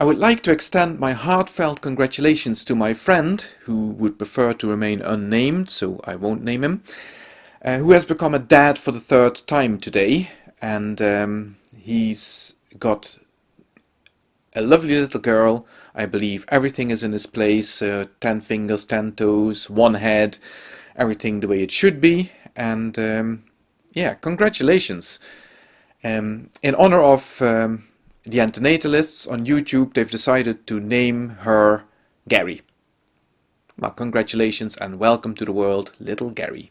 I would like to extend my heartfelt congratulations to my friend, who would prefer to remain unnamed, so I won't name him, uh, who has become a dad for the third time today, and um, he's got a lovely little girl. I believe everything is in its place, uh, 10 fingers, 10 toes, one head, everything the way it should be, and um, yeah, congratulations. Um, in honor of um, the antinatalists on YouTube, they've decided to name her Gary. Well, congratulations and welcome to the world, little Gary.